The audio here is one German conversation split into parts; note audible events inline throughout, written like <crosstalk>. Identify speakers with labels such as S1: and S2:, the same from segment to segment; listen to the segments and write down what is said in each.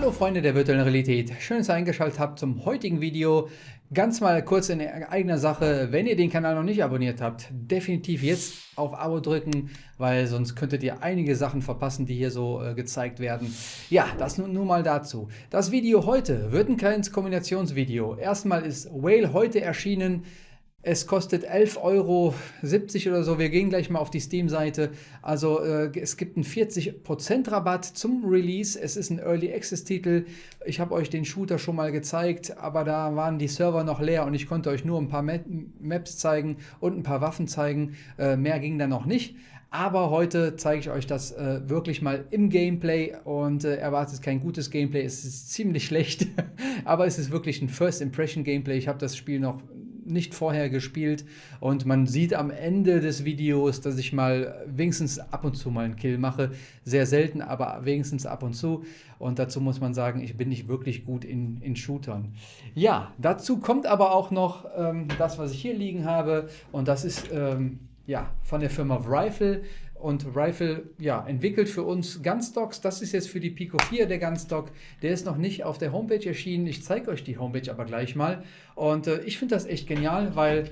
S1: Hallo Freunde der virtuellen Realität, schön, dass ihr eingeschaltet habt zum heutigen Video. Ganz mal kurz in eigener Sache, wenn ihr den Kanal noch nicht abonniert habt, definitiv jetzt auf Abo drücken, weil sonst könntet ihr einige Sachen verpassen, die hier so äh, gezeigt werden. Ja, das nun, nun mal dazu. Das Video heute wird ein kleines Kombinationsvideo. Erstmal ist Whale heute erschienen, es kostet 11,70 Euro oder so. Wir gehen gleich mal auf die Steam-Seite. Also äh, es gibt einen 40% Rabatt zum Release. Es ist ein Early Access-Titel. Ich habe euch den Shooter schon mal gezeigt, aber da waren die Server noch leer und ich konnte euch nur ein paar Maps zeigen und ein paar Waffen zeigen. Äh, mehr ging da noch nicht. Aber heute zeige ich euch das äh, wirklich mal im Gameplay und äh, erwartet kein gutes Gameplay. Es ist ziemlich <laughs> schlecht, aber es ist wirklich ein First Impression Gameplay. Ich habe das Spiel noch nicht vorher gespielt und man sieht am Ende des Videos, dass ich mal wenigstens ab und zu mal einen Kill mache. Sehr selten, aber wenigstens ab und zu. Und dazu muss man sagen, ich bin nicht wirklich gut in, in Shootern. Ja, dazu kommt aber auch noch ähm, das, was ich hier liegen habe und das ist ähm, ja, von der Firma Rifle und Rifle ja, entwickelt für uns Gunstocks. Das ist jetzt für die Pico 4 der Gunstock. Der ist noch nicht auf der Homepage erschienen. Ich zeige euch die Homepage aber gleich mal. Und äh, ich finde das echt genial, weil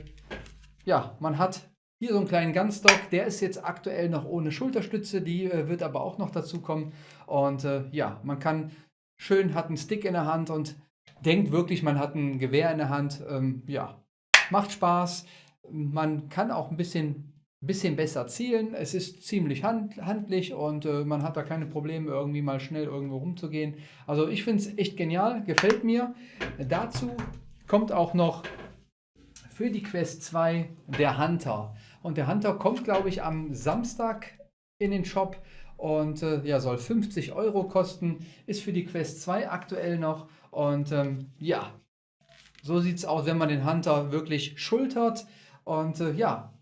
S1: ja, man hat hier so einen kleinen Gunstock. Der ist jetzt aktuell noch ohne Schulterstütze. Die äh, wird aber auch noch dazu kommen. Und äh, ja, man kann schön, hat einen Stick in der Hand und denkt wirklich, man hat ein Gewehr in der Hand. Ähm, ja, macht Spaß. Man kann auch ein bisschen bisschen besser zielen. Es ist ziemlich hand, handlich und äh, man hat da keine Probleme, irgendwie mal schnell irgendwo rumzugehen. Also ich finde es echt genial, gefällt mir. Dazu kommt auch noch für die Quest 2 der Hunter. Und der Hunter kommt, glaube ich, am Samstag in den Shop und äh, ja, soll 50 Euro kosten. Ist für die Quest 2 aktuell noch. Und ähm, ja, so sieht es aus, wenn man den Hunter wirklich schultert. Und äh, ja,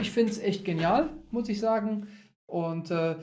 S1: ich finde es echt genial, muss ich sagen. Und äh,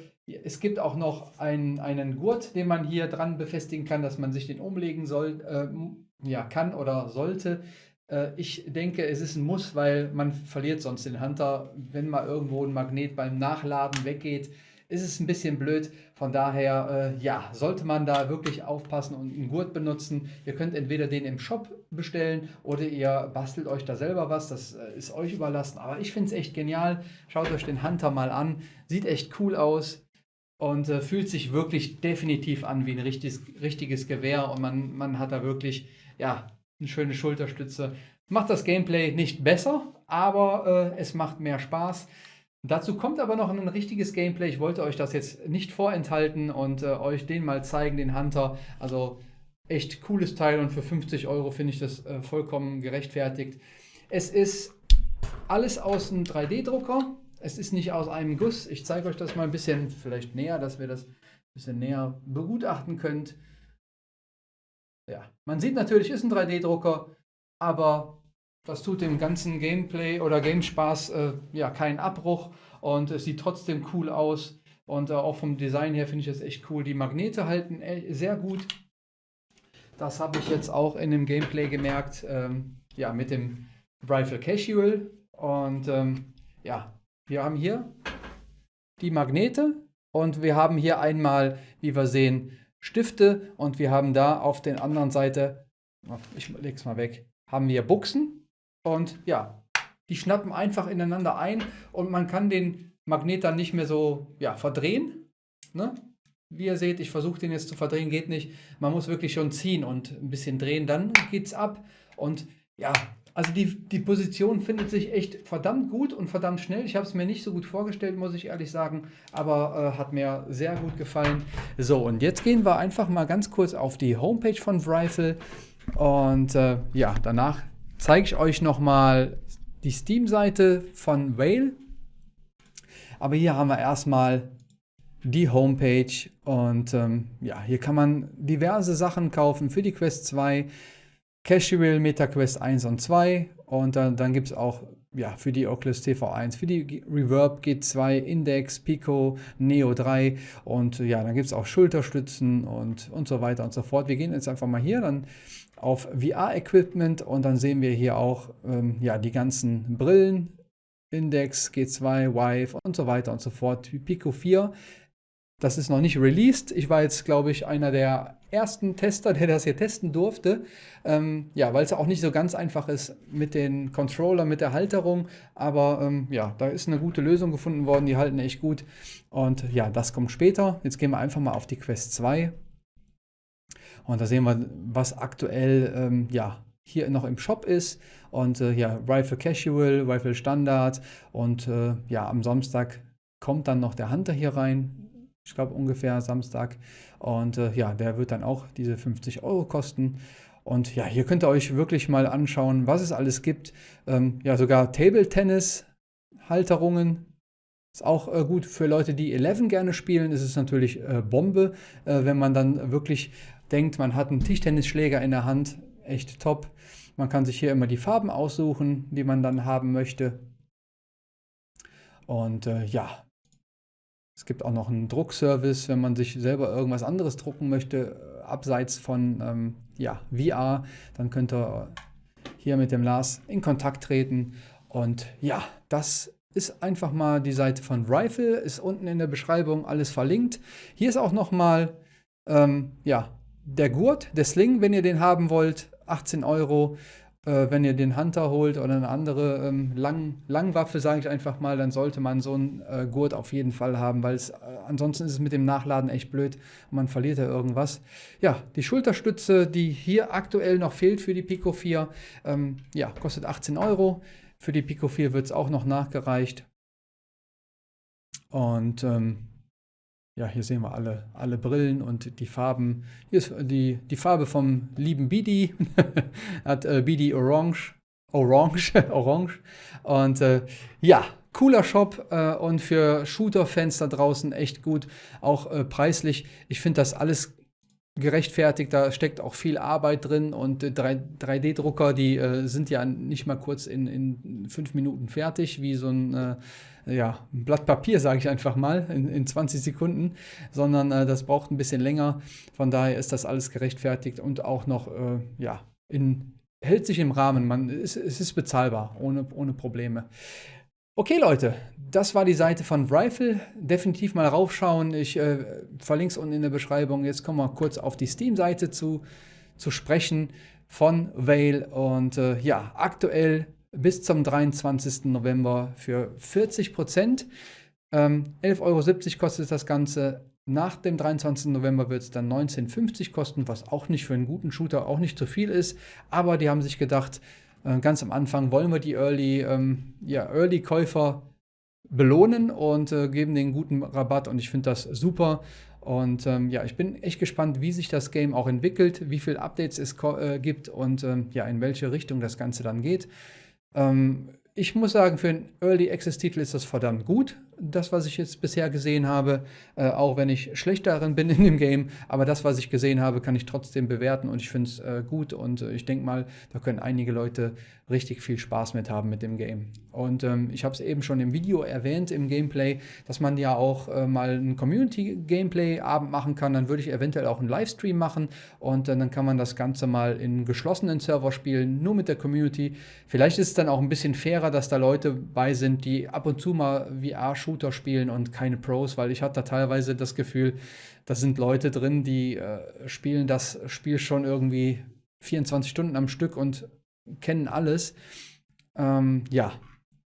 S1: es gibt auch noch einen, einen Gurt, den man hier dran befestigen kann, dass man sich den umlegen soll, äh, ja, kann oder sollte. Äh, ich denke, es ist ein Muss, weil man verliert sonst den Hunter, wenn mal irgendwo ein Magnet beim Nachladen weggeht ist es ein bisschen blöd. Von daher, äh, ja, sollte man da wirklich aufpassen und einen Gurt benutzen. Ihr könnt entweder den im Shop bestellen oder ihr bastelt euch da selber was. Das äh, ist euch überlassen. Aber ich finde es echt genial. Schaut euch den Hunter mal an. Sieht echt cool aus und äh, fühlt sich wirklich definitiv an wie ein richtiges, richtiges Gewehr. Und man, man hat da wirklich, ja, eine schöne Schulterstütze. Macht das Gameplay nicht besser, aber äh, es macht mehr Spaß. Dazu kommt aber noch ein richtiges Gameplay. Ich wollte euch das jetzt nicht vorenthalten und äh, euch den mal zeigen, den Hunter. Also echt cooles Teil und für 50 Euro finde ich das äh, vollkommen gerechtfertigt. Es ist alles aus einem 3D-Drucker. Es ist nicht aus einem Guss. Ich zeige euch das mal ein bisschen vielleicht näher, dass wir das ein bisschen näher begutachten könnt. Ja, man sieht natürlich, ist ein 3D-Drucker, aber das tut dem ganzen Gameplay oder Gamespaß äh, ja keinen Abbruch und es sieht trotzdem cool aus. Und äh, auch vom Design her finde ich das echt cool. Die Magnete halten äh, sehr gut. Das habe ich jetzt auch in dem Gameplay gemerkt. Ähm, ja, mit dem Rifle Casual. Und ähm, ja, wir haben hier die Magnete und wir haben hier einmal, wie wir sehen, Stifte und wir haben da auf der anderen Seite, ich lege es mal weg, haben wir Buchsen und ja, die schnappen einfach ineinander ein und man kann den Magnet dann nicht mehr so ja, verdrehen. Ne? Wie ihr seht, ich versuche den jetzt zu verdrehen, geht nicht. Man muss wirklich schon ziehen und ein bisschen drehen, dann geht es ab. Und ja, also die, die Position findet sich echt verdammt gut und verdammt schnell. Ich habe es mir nicht so gut vorgestellt, muss ich ehrlich sagen, aber äh, hat mir sehr gut gefallen. So, und jetzt gehen wir einfach mal ganz kurz auf die Homepage von Rifle und äh, ja, danach zeige ich euch nochmal die Steam-Seite von Whale. Aber hier haben wir erstmal die Homepage und ähm, ja, hier kann man diverse Sachen kaufen für die Quest 2, Casual, MetaQuest 1 und 2 und dann, dann gibt es auch ja, für die Oculus TV1, für die Reverb G2, Index, Pico, Neo 3 und ja, dann gibt es auch Schulterstützen und, und so weiter und so fort. Wir gehen jetzt einfach mal hier dann auf VR-Equipment und dann sehen wir hier auch ähm, ja, die ganzen Brillen, Index, G2, Vive und so weiter und so fort. Pico 4, das ist noch nicht released. Ich war jetzt, glaube ich, einer der ersten Tester, der das hier testen durfte. Ähm, ja, weil es auch nicht so ganz einfach ist mit den Controller, mit der Halterung. Aber ähm, ja, da ist eine gute Lösung gefunden worden. Die halten echt gut. Und ja, das kommt später. Jetzt gehen wir einfach mal auf die Quest 2. Und da sehen wir, was aktuell ähm, ja, hier noch im Shop ist. Und äh, ja, Rifle Casual, Rifle Standard. Und äh, ja, am Samstag kommt dann noch der Hunter hier rein. Ich glaube ungefähr Samstag. Und äh, ja, der wird dann auch diese 50 Euro kosten. Und ja, hier könnt ihr euch wirklich mal anschauen, was es alles gibt. Ähm, ja, sogar Table Tennis Halterungen. Ist auch äh, gut für Leute, die 11 gerne spielen. Ist es natürlich äh, Bombe, äh, wenn man dann wirklich denkt, man hat einen Tischtennisschläger in der Hand. Echt top. Man kann sich hier immer die Farben aussuchen, die man dann haben möchte. Und äh, ja, es gibt auch noch einen Druckservice, wenn man sich selber irgendwas anderes drucken möchte, äh, abseits von ähm, ja, VR, dann könnt ihr hier mit dem Lars in Kontakt treten. Und ja, das ist einfach mal die Seite von Rifle, ist unten in der Beschreibung alles verlinkt. Hier ist auch nochmal ähm, ja, der Gurt, der Sling, wenn ihr den haben wollt, 18 Euro äh, wenn ihr den Hunter holt oder eine andere ähm, Lang Langwaffe, sage ich einfach mal, dann sollte man so einen äh, Gurt auf jeden Fall haben, weil es äh, ansonsten ist es mit dem Nachladen echt blöd man verliert ja irgendwas. Ja, die Schulterstütze, die hier aktuell noch fehlt für die Pico 4, ähm, ja, kostet 18 Euro. Für die Pico 4 wird es auch noch nachgereicht. Und ähm, ja, hier sehen wir alle, alle Brillen und die Farben. Hier ist die, die Farbe vom lieben Bidi. <laughs> Hat äh, Bidi Orange. Orange, <laughs> Orange. Und äh, ja, cooler Shop äh, und für Shooter-Fans da draußen echt gut. Auch äh, preislich. Ich finde das alles gerechtfertigt, da steckt auch viel Arbeit drin und 3D-Drucker, die äh, sind ja nicht mal kurz in, in fünf Minuten fertig, wie so ein, äh, ja, ein Blatt Papier, sage ich einfach mal, in, in 20 Sekunden, sondern äh, das braucht ein bisschen länger. Von daher ist das alles gerechtfertigt und auch noch, äh, ja, in, hält sich im Rahmen. Man, es, es ist bezahlbar, ohne, ohne Probleme. Okay, Leute, das war die Seite von Rifle. Definitiv mal raufschauen. Ich äh, verlinke es unten in der Beschreibung. Jetzt kommen wir kurz auf die Steam-Seite zu, zu sprechen von Vale. Und äh, ja, aktuell bis zum 23. November für 40 Prozent. Ähm, 11,70 Euro kostet das Ganze. Nach dem 23. November wird es dann 19,50 kosten, was auch nicht für einen guten Shooter auch nicht zu viel ist. Aber die haben sich gedacht, äh, ganz am Anfang wollen wir die Early, ähm, ja, Early-Käufer belohnen und äh, geben den guten Rabatt und ich finde das super. Und ähm, ja, ich bin echt gespannt, wie sich das Game auch entwickelt, wie viele Updates es äh, gibt und ähm, ja, in welche Richtung das Ganze dann geht. Ähm, ich muss sagen, für einen Early Access Titel ist das verdammt gut das, was ich jetzt bisher gesehen habe, äh, auch wenn ich schlecht darin bin in dem Game, aber das, was ich gesehen habe, kann ich trotzdem bewerten und ich finde es äh, gut und äh, ich denke mal, da können einige Leute richtig viel Spaß mit haben mit dem Game. Und ähm, ich habe es eben schon im Video erwähnt, im Gameplay, dass man ja auch äh, mal einen Community-Gameplay-Abend machen kann, dann würde ich eventuell auch einen Livestream machen und äh, dann kann man das Ganze mal in geschlossenen Server spielen, nur mit der Community. Vielleicht ist es dann auch ein bisschen fairer, dass da Leute bei sind, die ab und zu mal VR Shooter spielen und keine Pros, weil ich hatte teilweise das Gefühl, da sind Leute drin, die äh, spielen das Spiel schon irgendwie 24 Stunden am Stück und kennen alles. Ähm, ja,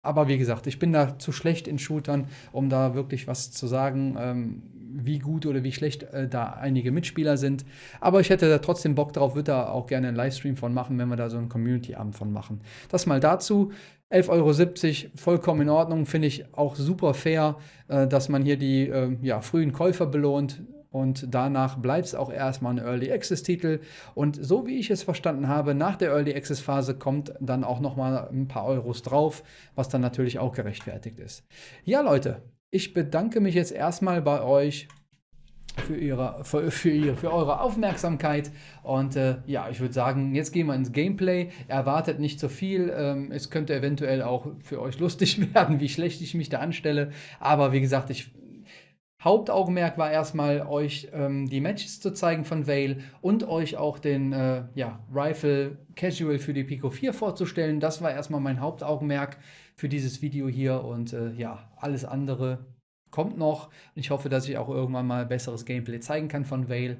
S1: aber wie gesagt, ich bin da zu schlecht in Shootern, um da wirklich was zu sagen, ähm, wie gut oder wie schlecht äh, da einige Mitspieler sind. Aber ich hätte da trotzdem Bock drauf, würde da auch gerne einen Livestream von machen, wenn wir da so einen Community-Abend von machen. Das mal dazu. 11,70 Euro, vollkommen in Ordnung, finde ich auch super fair, äh, dass man hier die äh, ja, frühen Käufer belohnt und danach bleibt es auch erstmal ein Early Access Titel und so wie ich es verstanden habe, nach der Early Access Phase kommt dann auch nochmal ein paar Euros drauf, was dann natürlich auch gerechtfertigt ist. Ja Leute, ich bedanke mich jetzt erstmal bei euch für, ihre, für, für, ihre, für eure Aufmerksamkeit. Und äh, ja, ich würde sagen, jetzt gehen wir ins Gameplay. Erwartet nicht so viel. Ähm, es könnte eventuell auch für euch lustig <laughs> werden, wie schlecht ich mich da anstelle. Aber wie gesagt, ich, Hauptaugenmerk war erstmal, euch ähm, die Matches zu zeigen von Vale und euch auch den äh, ja, Rifle Casual für die Pico 4 vorzustellen. Das war erstmal mein Hauptaugenmerk für dieses Video hier. Und äh, ja, alles andere kommt noch. Ich hoffe, dass ich auch irgendwann mal besseres Gameplay zeigen kann von Vale.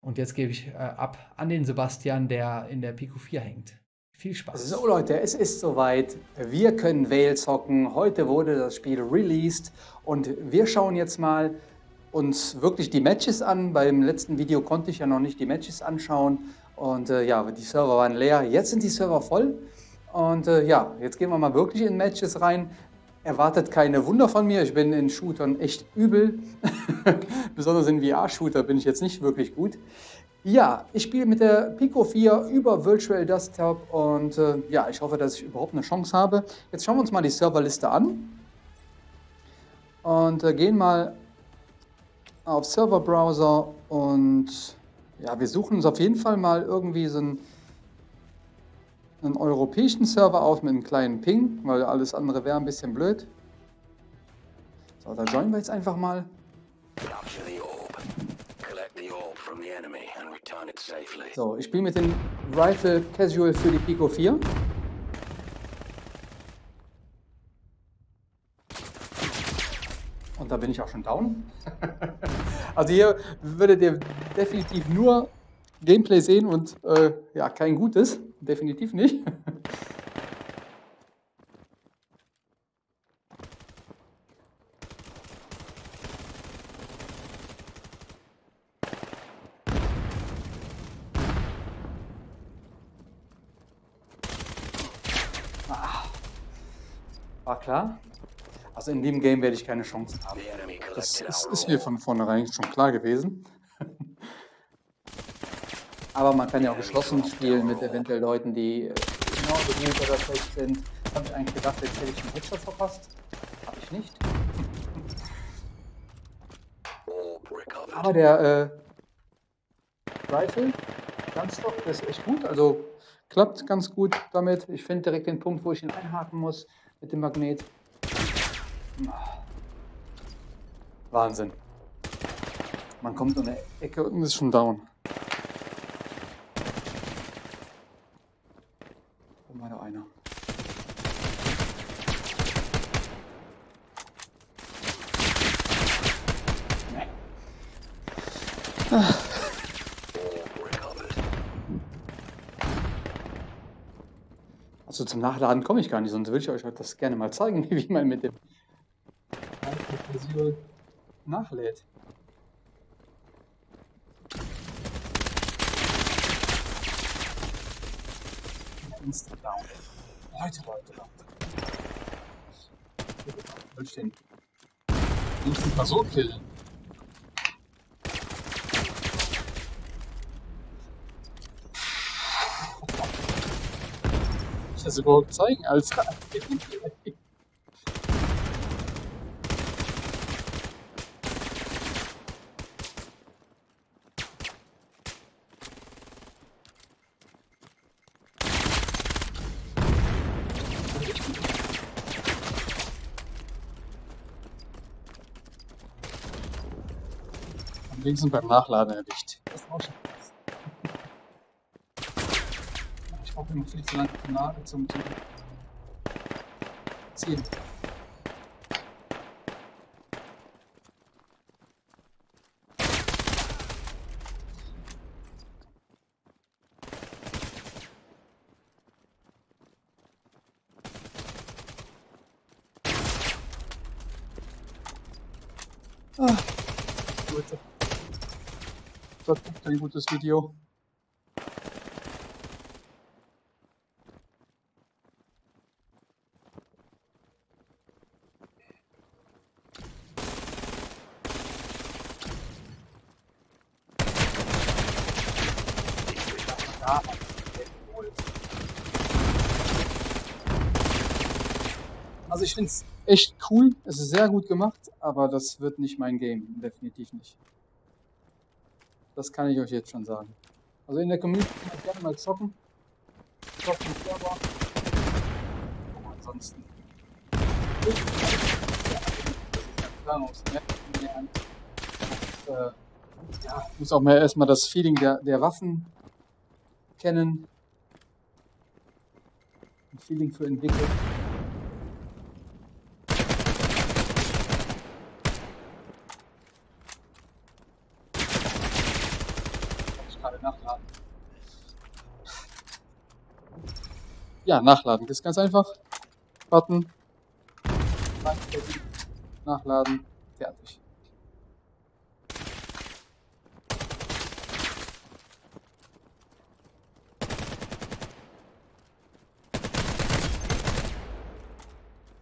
S2: Und jetzt gebe ich äh, ab an den Sebastian, der in der Pico 4 hängt. Viel Spaß.
S1: So Leute, es ist soweit. Wir können Vale zocken. Heute wurde das Spiel released und wir schauen jetzt mal uns wirklich die Matches an. Beim letzten Video konnte ich ja noch nicht die Matches anschauen und äh, ja, die Server waren leer. Jetzt sind die Server voll und äh, ja, jetzt gehen wir mal wirklich in Matches rein. Erwartet keine Wunder von mir. Ich bin in Shootern echt übel. <laughs> Besonders in VR-Shooter bin ich jetzt nicht wirklich gut. Ja, ich spiele mit der Pico 4 über Virtual Desktop und äh, ja, ich hoffe, dass ich überhaupt eine Chance habe. Jetzt schauen wir uns mal die Serverliste an und äh, gehen mal auf Serverbrowser und ja, wir suchen uns auf jeden Fall mal irgendwie so einen, einen europäischen Server auf mit einem kleinen Ping, weil alles andere wäre ein bisschen blöd. So, da joinen wir jetzt einfach mal. So, ich spiele mit dem Rifle Casual für die Pico 4. Und da bin ich auch schon down. <laughs> also hier würdet ihr definitiv nur Gameplay sehen und äh, ja, kein gutes. Definitiv nicht. War klar. Also in dem Game werde ich keine Chance haben. Das ist, ist mir von vornherein schon klar gewesen. Aber man kann ja auch geschlossen spielen mit eventuell Leuten, die genauso gut oder schlecht sind. Habe ich eigentlich gedacht, jetzt hätte ich einen Headshot verpasst. Habe ich nicht. Aber der äh, Rifle, ganz doch, der ist echt gut. Also klappt ganz gut damit. Ich finde direkt den Punkt, wo ich ihn einhaken muss mit dem Magnet. Wahnsinn. Man kommt um eine Ecke und ist schon down. Oh, mal da einer. Nee. Ah. Also zum Nachladen komme ich gar nicht, sonst würde ich euch das gerne mal zeigen, <laughs> wie man mit dem Version nachlädt. Down. Leute, Leute, Leute. Was will ich denn? Instant mal so killen. Das überhaupt zeigen, Alter? Am wenigsten beim Nachladen erwischt. Das ist auch schon immer viel zu lange Granate zum, zum Ziehen. Ah, gut. Das ist ein gutes Video. Also ich finde es echt cool, es ist sehr gut gemacht, aber das wird nicht mein Game, definitiv nicht. Das kann ich euch jetzt schon sagen. Also in der Community kann ich gerne mal zocken. Zocken Server. Aber ansonsten. Ja, ja, muss auch mal erstmal das Feeling der, der Waffen kennen. Ein Feeling für entwickeln. Ja, nachladen. Das ist ganz einfach. Warten. Nachladen. Fertig.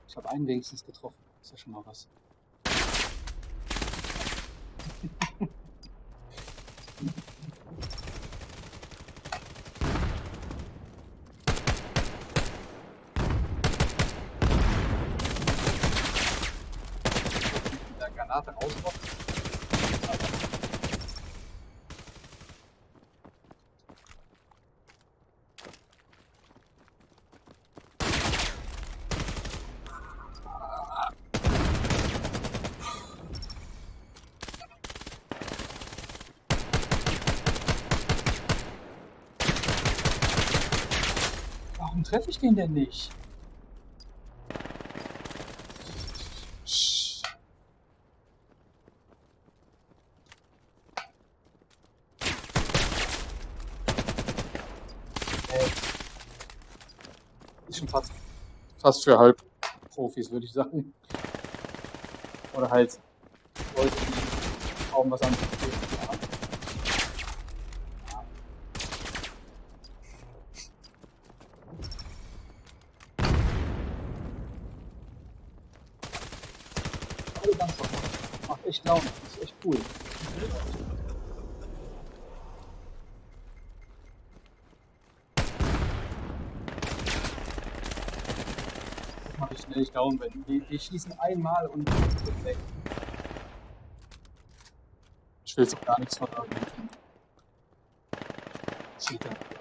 S1: Ich habe einen wenigstens getroffen. Ist ja schon mal was. Granate rauskommt. Warum treffe ich den denn nicht? Ist schon fast, fast für Halbprofis, würde ich sagen. Oder halt Leute, die kaum was anderes haben. Alle ganz locker. Macht echt Laune. Ist echt cool. Das Daumen, wenn die, die schießen einmal und sind weg. Ich will jetzt gar nichts von irgendwelchen Cheatern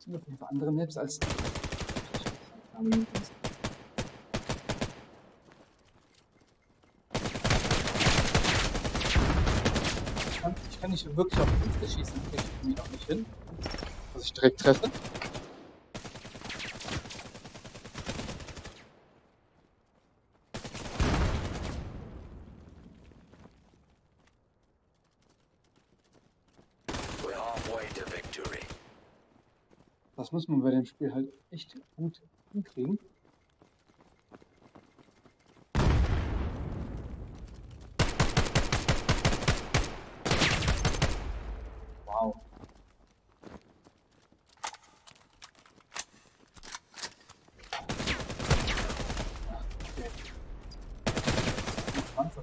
S1: Auf jeden Fall andere Maps als. Ich kann, ich kann nicht wirklich auf Fünfte schießen, kriege ich irgendwie noch nicht hin. Dass ich direkt treffe. Das muss man bei dem Spiel halt echt gut hinkriegen. Wow. Okay.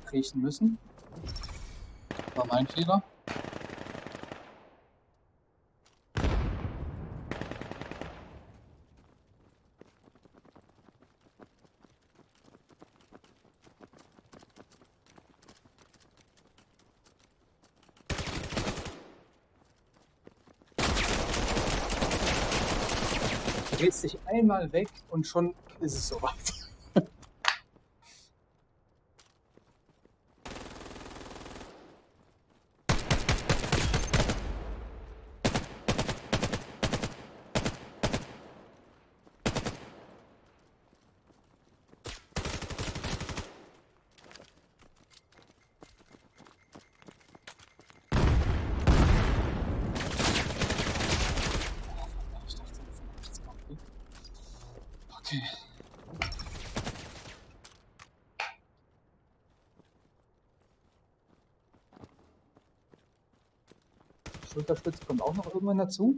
S1: Kriechen müssen. War mein Fehler. Einmal weg und schon ist es soweit. Okay. Schulterstütze kommt auch noch irgendwann dazu.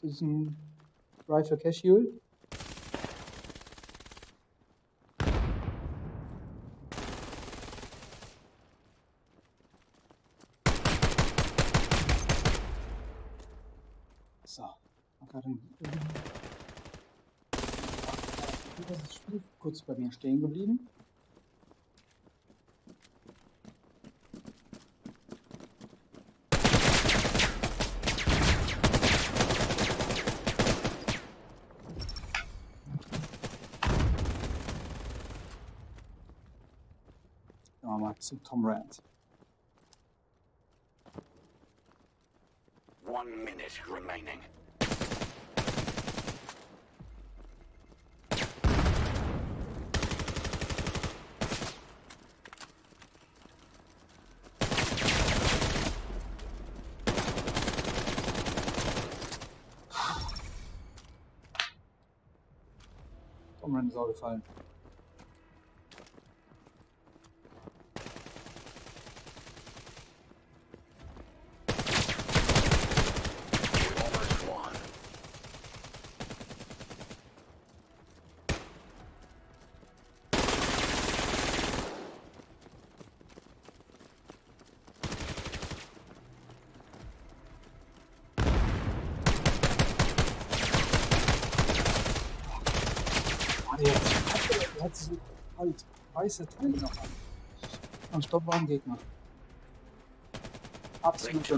S1: Das ist ein Rifle Casual. Stehen geblieben. Mal zu Tom Rand.
S3: One minute remaining.
S1: Tom Rand ist auch gefallen.
S3: We almost won.
S1: Ah, der so halt weiße Teile noch an. Und Stopp war ein Gegner. Absolut.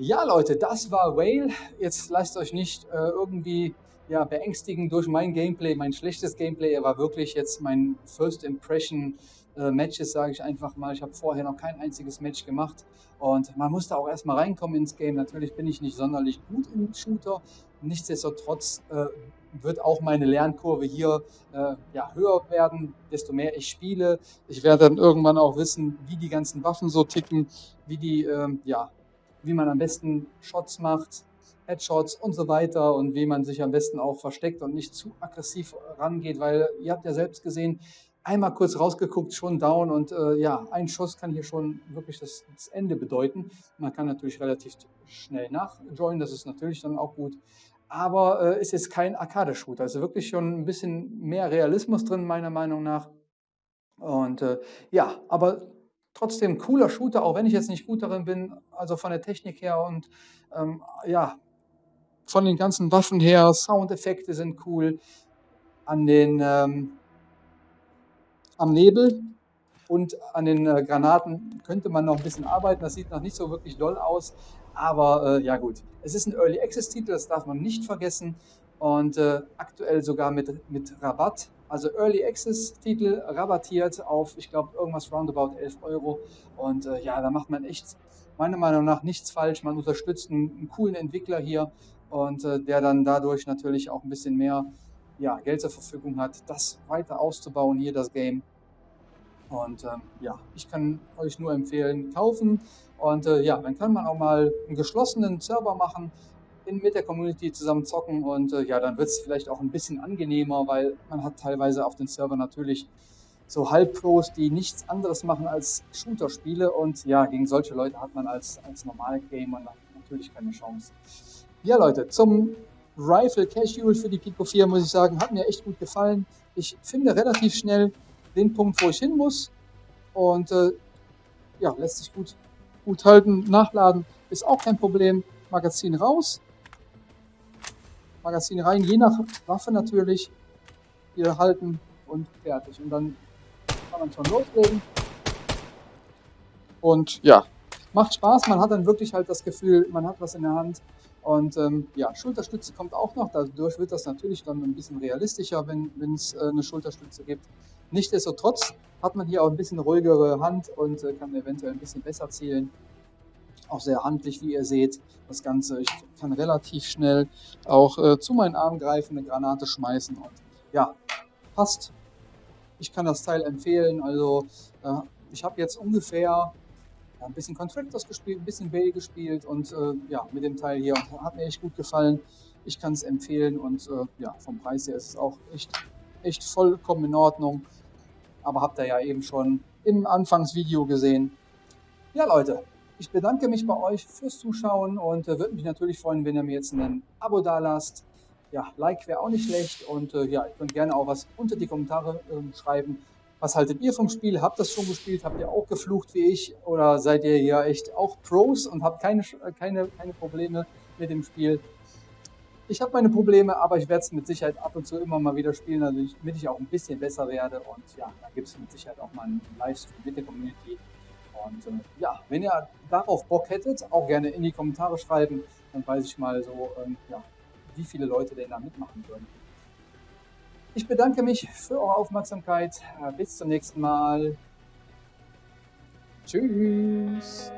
S1: Ja, Leute, das war Whale. Jetzt lasst euch nicht äh, irgendwie ja, beängstigen durch mein Gameplay, mein schlechtes Gameplay. Er war wirklich jetzt mein First Impression äh, Matches, sage ich einfach mal. Ich habe vorher noch kein einziges Match gemacht und man musste auch erstmal reinkommen ins Game. Natürlich bin ich nicht sonderlich gut im Shooter. Nichtsdestotrotz äh, wird auch meine Lernkurve hier äh, ja, höher werden, desto mehr ich spiele. Ich werde dann irgendwann auch wissen, wie die ganzen Waffen so ticken, wie die, ähm, ja, wie man am besten Shots macht, Headshots und so weiter und wie man sich am besten auch versteckt und nicht zu aggressiv rangeht, weil ihr habt ja selbst gesehen, einmal kurz rausgeguckt, schon down und äh, ja, ein Schuss kann hier schon wirklich das, das Ende bedeuten. Man kann natürlich relativ schnell nachjoinen, das ist natürlich dann auch gut. Aber äh, ist jetzt kein Arcade-Shooter, also wirklich schon ein bisschen mehr Realismus drin, meiner Meinung nach. Und äh, ja, aber trotzdem cooler Shooter, auch wenn ich jetzt nicht gut darin bin, also von der Technik her und ähm, ja, von den ganzen Waffen her, Soundeffekte sind cool, an den, ähm, am Nebel und an den äh, Granaten könnte man noch ein bisschen arbeiten, das sieht noch nicht so wirklich doll aus, aber äh, ja gut, es ist ein Early Access Titel, das darf man nicht vergessen und äh, aktuell sogar mit, mit Rabatt. Also Early Access Titel rabattiert auf, ich glaube, irgendwas roundabout 11 Euro. Und äh, ja, da macht man echt meiner Meinung nach nichts falsch. Man unterstützt einen, einen coolen Entwickler hier und äh, der dann dadurch natürlich auch ein bisschen mehr ja, Geld zur Verfügung hat, das weiter auszubauen, hier das Game. Und ähm, ja, ich kann euch nur empfehlen, kaufen. Und äh, ja, dann kann man auch mal einen geschlossenen Server machen, in, mit der Community zusammen zocken und äh, ja, dann wird es vielleicht auch ein bisschen angenehmer, weil man hat teilweise auf den Server natürlich so Halbpros, die nichts anderes machen als Shooter-Spiele und ja, gegen solche Leute hat man als, als Normal-Gamer natürlich keine Chance. Ja, Leute, zum Rifle Casual für die Pico 4 muss ich sagen, hat mir echt gut gefallen. Ich finde relativ schnell den Punkt, wo ich hin muss und äh, ja, lässt sich gut, gut halten. Nachladen ist auch kein Problem. Magazin raus, Magazin rein, je nach Waffe natürlich. Hier halten und fertig. Und dann kann man schon loslegen. Und ja, macht Spaß. Man hat dann wirklich halt das Gefühl, man hat was in der Hand. Und ähm, ja, Schulterstütze kommt auch noch. Dadurch wird das natürlich dann ein bisschen realistischer, wenn es äh, eine Schulterstütze gibt. Nichtsdestotrotz hat man hier auch ein bisschen ruhigere Hand und äh, kann eventuell ein bisschen besser zielen. Auch sehr handlich, wie ihr seht, das Ganze. Ich kann relativ schnell auch äh, zu meinen Arm greifen, eine Granate schmeißen und ja, passt. Ich kann das Teil empfehlen. Also äh, ich habe jetzt ungefähr ja, ein bisschen Contractors gespielt, ein bisschen Bay gespielt und äh, ja, mit dem Teil hier hat mir echt gut gefallen. Ich kann es empfehlen und äh, ja, vom Preis her ist es auch echt, echt vollkommen in Ordnung. Aber habt ihr ja eben schon im Anfangsvideo gesehen. Ja, Leute, Ich bedanke mich bei euch fürs Zuschauen und äh, würde mich natürlich freuen, wenn ihr mir jetzt ein Abo da lasst. Ja, Like wäre auch nicht schlecht und äh, ja, ihr könnt gerne auch was unter die Kommentare äh, schreiben. Was haltet ihr vom Spiel? Habt ihr das schon gespielt? Habt ihr auch geflucht wie ich? Oder seid ihr hier echt auch Pros und habt keine, keine, keine Probleme mit dem Spiel? Ich habe meine Probleme, aber ich werde es mit Sicherheit ab und zu immer mal wieder spielen, damit ich auch ein bisschen besser werde. Und ja, da gibt es mit Sicherheit auch mal einen Livestream mit der Community. Und äh, ja, wenn ihr darauf Bock hättet, auch gerne in die Kommentare schreiben. Dann weiß ich mal so, ähm, ja, wie viele Leute denn da mitmachen würden. Ich bedanke mich für eure Aufmerksamkeit. Bis zum nächsten Mal. Tschüss.